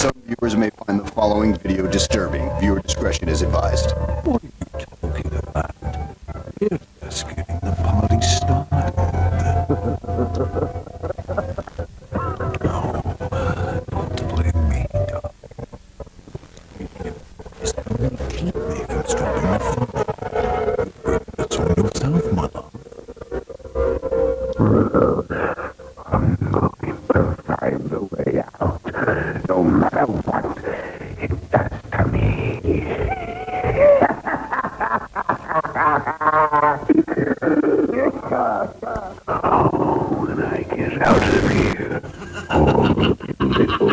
Some viewers may find the following video disturbing. Viewer discretion is advised. What are you talking about? You're just getting the party started. no, don't blame me, keep me from. Bring this on yourself, mother. I'm going to find a way out, no matter what it does to me. oh, when I get out of here, all the little